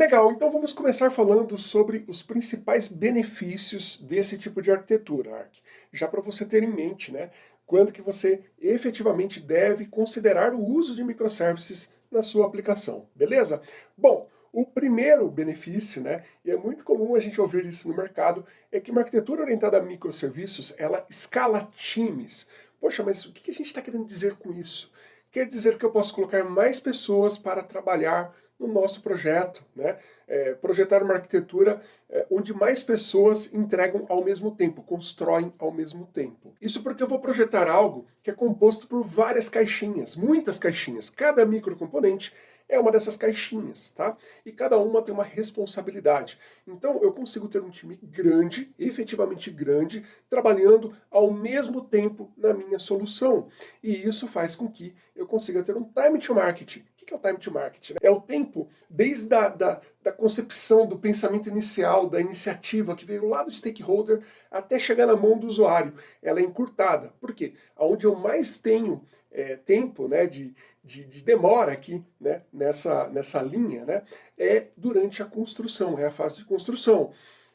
Legal, então vamos começar falando sobre os principais benefícios desse tipo de arquitetura, Arc. Já para você ter em mente, né, quando que você efetivamente deve considerar o uso de microservices na sua aplicação, beleza? Bom, o primeiro benefício, né, e é muito comum a gente ouvir isso no mercado, é que uma arquitetura orientada a microserviços, ela escala times. Poxa, mas o que a gente está querendo dizer com isso? Quer dizer que eu posso colocar mais pessoas para trabalhar no nosso projeto, né? É, projetar uma arquitetura é, onde mais pessoas entregam ao mesmo tempo, constroem ao mesmo tempo. Isso porque eu vou projetar algo que é composto por várias caixinhas, muitas caixinhas. Cada microcomponente é uma dessas caixinhas, tá? E cada uma tem uma responsabilidade. Então eu consigo ter um time grande, efetivamente grande, trabalhando ao mesmo tempo na minha solução. E isso faz com que eu consiga ter um time to market, que é o time to market? Né? É o tempo desde a da, da concepção, do pensamento inicial, da iniciativa que veio lá do stakeholder até chegar na mão do usuário. Ela é encurtada. Por quê? Onde eu mais tenho é, tempo né, de, de, de, demora aqui né, nessa, nessa linha né, é durante a construção, é a fase de construção.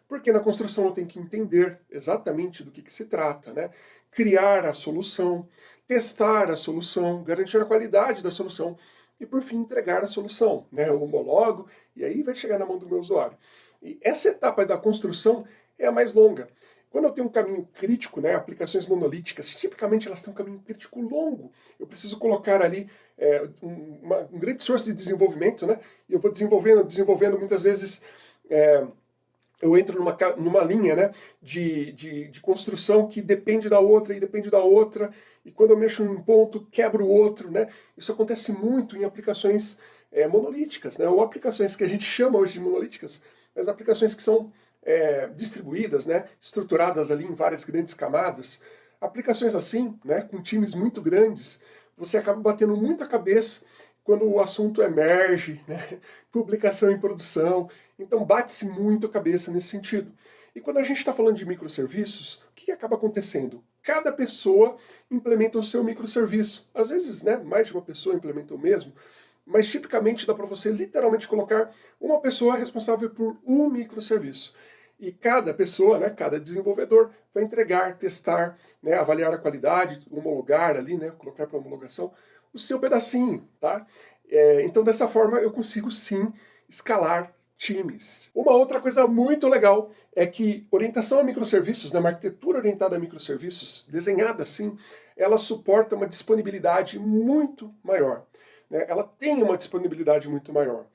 Porque na construção eu tenho que entender exatamente do que, que se trata, né? criar a solução, testar a solução, garantir a qualidade da solução e, por fim, entregar a solução. Né? Eu homologo e aí vai chegar na mão do meu usuário. E essa etapa da construção é a mais longa. Quando eu tenho um caminho crítico, né, aplicações monolíticas, tipicamente elas têm um caminho crítico longo. Eu preciso colocar ali é, um, uma, um grande esforço de desenvolvimento, né, e eu vou desenvolvendo, desenvolvendo muitas vezes... É, eu entro numa, numa linha né, de, de, de, construção que depende da outra e depende da outra, e quando eu mexo em um ponto, quebro o outro. Né? Isso acontece muito em aplicações é, monolíticas, né, ou aplicações que a gente chama hoje de monolíticas, mas aplicações que são é, distribuídas, né, estruturadas ali em várias grandes camadas. Aplicações assim, né, com times muito grandes, você acaba batendo muita cabeça quando o assunto emerge, né? publicação em produção, então bate-se muito a cabeça nesse sentido. E quando a gente está falando de microserviços, o que, acaba acontecendo? Cada pessoa implementa o seu microserviço. Às vezes, né, mais de uma pessoa implementa o mesmo, mas tipicamente dá para você literalmente colocar uma pessoa responsável por um microserviço. E cada pessoa, né, cada desenvolvedor, vai entregar, testar, né, avaliar a qualidade, homologar ali, né, colocar para homologação, o seu pedacinho, tá? É, então dessa forma eu consigo sim escalar times. Uma outra coisa muito legal é que orientação a microserviços, né, uma arquitetura orientada a microserviços, desenhada assim, ela suporta uma disponibilidade muito maior. Né? Ela tem uma disponibilidade muito maior.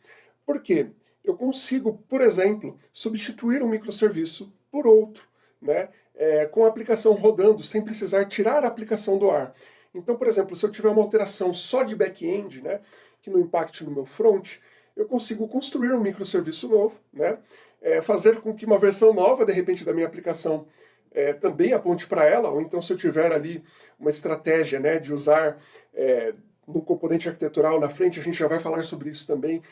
Por quê? Eu consigo, por exemplo, substituir um microserviço por outro, né? É, com a aplicação rodando, sem precisar tirar a aplicação do ar. Então, por exemplo, se eu tiver uma alteração só de back-end, né, que não impacte no meu front, eu consigo construir um microserviço novo, né, é, fazer com que uma versão nova, de repente, da minha aplicação é, também aponte para ela, ou então se eu tiver ali uma estratégia né, de usar é, no componente arquitetural na frente, a gente já vai falar sobre isso também,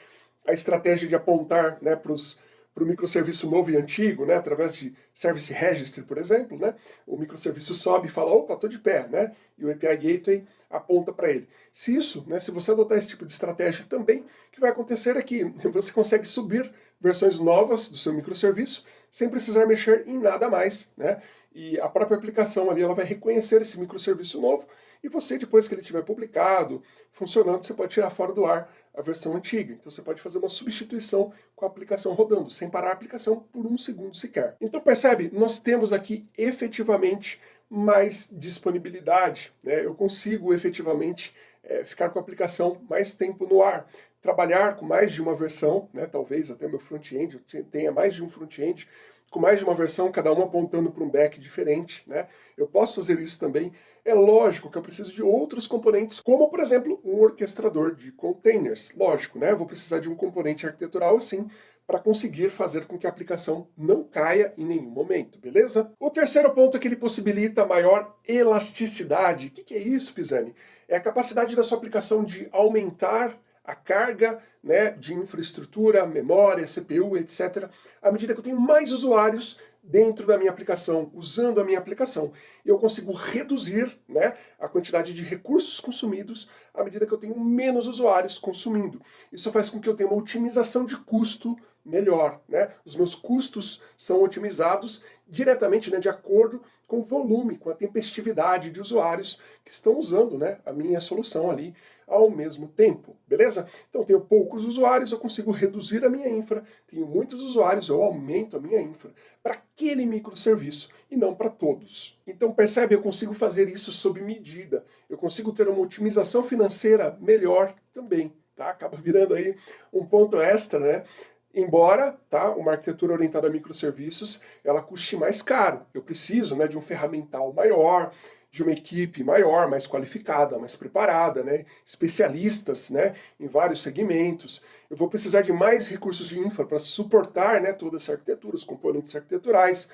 a estratégia de apontar né, para os para o microserviço novo e antigo, né, através de Service Registry, por exemplo, né, o microserviço sobe e fala, opa, estou de pé, né, e o API Gateway aponta para ele. Se isso, né, se você adotar esse tipo de estratégia também, o que vai acontecer é que você consegue subir versões novas do seu microserviço sem precisar mexer em nada mais, né, e a própria aplicação ali ela vai reconhecer esse microserviço novo e você, depois que ele tiver publicado, funcionando, você pode tirar fora do ar a versão antiga. Então você pode fazer uma substituição com a aplicação rodando, sem parar a aplicação por um segundo sequer. Então percebe, nós temos aqui efetivamente mais disponibilidade. Né? Eu consigo efetivamente é, ficar com a aplicação mais tempo no ar, trabalhar com mais de uma versão, né? talvez até meu front-end tenha mais de um front-end, com mais de uma versão, cada uma apontando para um back diferente, né? Eu posso fazer isso também. É lógico que eu preciso de outros componentes, como, por exemplo, um orquestrador de containers. Lógico, né? Eu vou precisar de um componente arquitetural assim, para conseguir fazer com que a aplicação não caia em nenhum momento, beleza? O terceiro ponto é que ele possibilita maior elasticidade. O que é isso, Pisani? É a capacidade da sua aplicação de aumentar a carga né, de infraestrutura, memória, CPU, etc. À medida que eu tenho mais usuários dentro da minha aplicação, usando a minha aplicação. Eu consigo reduzir né, a quantidade de recursos consumidos à medida que eu tenho menos usuários consumindo. Isso faz com que eu tenha uma otimização de custo melhor. Né? Os meus custos são otimizados diretamente né, de acordo com o volume, com a tempestividade de usuários que estão usando né, a minha solução ali ao mesmo tempo, beleza? Então tenho poucos usuários, eu consigo reduzir a minha infra, tenho muitos usuários, eu aumento a minha infra para aquele microserviço e não para todos. Então percebe, eu consigo fazer isso sob medida, eu consigo ter uma otimização financeira melhor também, tá? Acaba virando aí um ponto extra, né? Embora tá, uma arquitetura orientada a microserviços ela custe mais caro, eu preciso né, de um ferramental maior, de uma equipe maior, mais qualificada, mais preparada, né, especialistas né, em vários segmentos. Eu vou precisar de mais recursos de infra para suportar né, toda essa arquitetura, os componentes arquiteturais,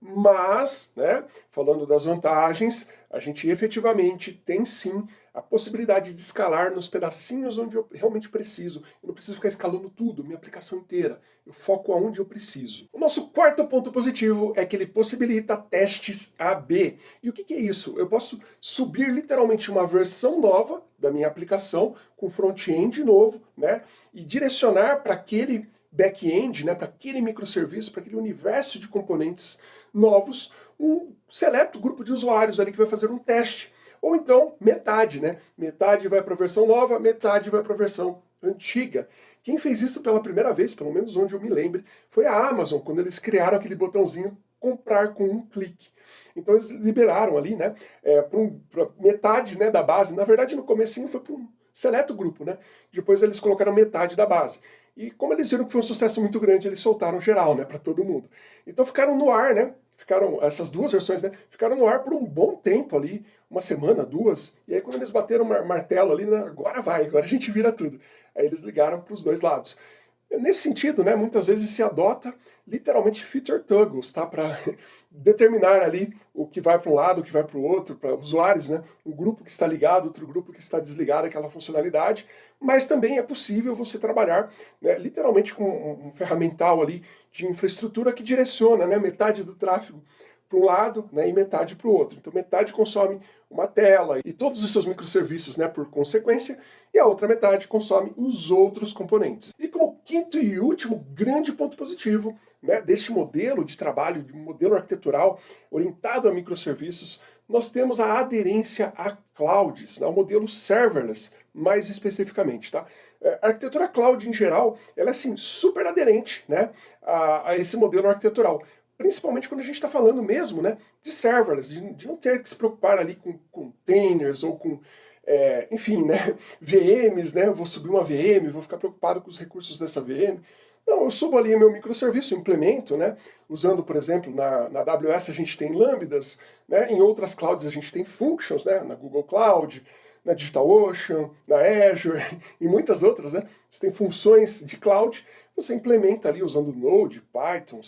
mas, né, falando das vantagens, a gente efetivamente tem sim a possibilidade de escalar nos pedacinhos onde eu realmente preciso. Eu não preciso ficar escalando tudo, minha aplicação inteira. Eu foco aonde eu preciso. O nosso quarto ponto positivo é que ele possibilita testes AB. E o que, que é isso? Eu posso subir literalmente uma versão nova da minha aplicação com front-end novo, né? E direcionar para aquele back-end, né, para aquele microserviço, para aquele universo de componentes novos, um seleto grupo de usuários ali que vai fazer um teste. Ou então, metade, né? Metade vai para a versão nova, metade vai para a versão antiga. Quem fez isso pela primeira vez, pelo menos onde eu me lembre, foi a Amazon, quando eles criaram aquele botãozinho comprar com um clique. Então eles liberaram ali, né, é, para um, metade né, da base, na verdade no comecinho foi para um seleto grupo, né, depois eles colocaram metade da base. E como eles viram que foi um sucesso muito grande, eles soltaram geral, né, para todo mundo. Então ficaram no ar, né, ficaram, essas duas versões, né, ficaram no ar por um bom tempo ali, uma semana, duas, e aí quando eles bateram o martelo ali, né, agora vai, agora a gente vira tudo. Aí eles ligaram para os dois lados. Nesse sentido, né, muitas vezes se adota literalmente feature toggles, tá? Para determinar ali o que vai para um lado, o que vai para o outro, para usuários, né? Um grupo que está ligado, outro grupo que está desligado aquela funcionalidade, mas também é possível você trabalhar né, literalmente com um, ferramental ali de infraestrutura que direciona né, metade do tráfego para um lado né, e metade para o outro. Então metade consome uma tela e todos os seus microserviços né, por consequência, e a outra metade consome os outros componentes. E como quinto e último grande ponto positivo né, deste modelo de trabalho, de modelo arquitetural orientado a microserviços, nós temos a aderência a clouds, ao modelo serverless, mais especificamente. Tá? É, a arquitetura cloud, em geral, ela é assim, super aderente né, a, a esse modelo arquitetural principalmente quando a gente está falando mesmo né, de serverless, de, de, não ter que se preocupar ali com containers ou com, é, enfim, né, VMs, né, vou subir uma VM, vou ficar preocupado com os recursos dessa VM. Não, eu subo ali meu microserviço, implemento, né, usando, por exemplo, na, na AWS a gente tem lambdas, né, em outras clouds a gente tem functions, né, na Google Cloud, na DigitalOcean, na Azure e muitas outras, né? Você tem funções de cloud, você implementa ali usando Node, Python,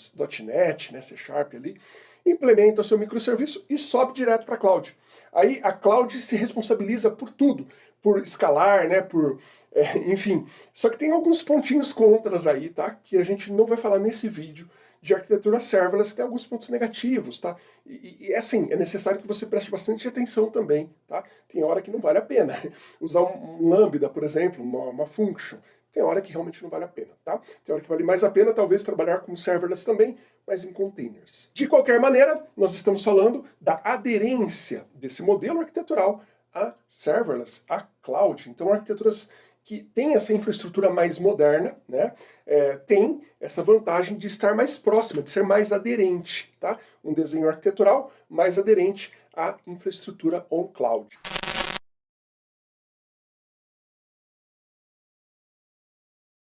.NET, né, C Sharp ali, implementa o seu microserviço e sobe direto para a cloud. Aí a cloud se responsabiliza por tudo, por escalar, né, por, é, enfim. Só que tem alguns pontinhos contras aí, tá? Que a gente não vai falar nesse vídeo, de arquitetura serverless tem alguns pontos negativos, tá? E, e, assim, é necessário que você preste bastante atenção também, tá? Tem hora que não vale a pena. Usar um, um lambda, por exemplo, uma, uma function, tem hora que realmente não vale a pena, tá? Tem hora que vale mais a pena, talvez, trabalhar com serverless também, mas em containers. De qualquer maneira, nós estamos falando da aderência desse modelo arquitetural a serverless, a cloud. Então, arquiteturas que tem essa infraestrutura mais moderna, né, é, tem essa vantagem de estar mais próxima, de ser mais aderente, tá? Um desenho arquitetural mais aderente à infraestrutura on-cloud.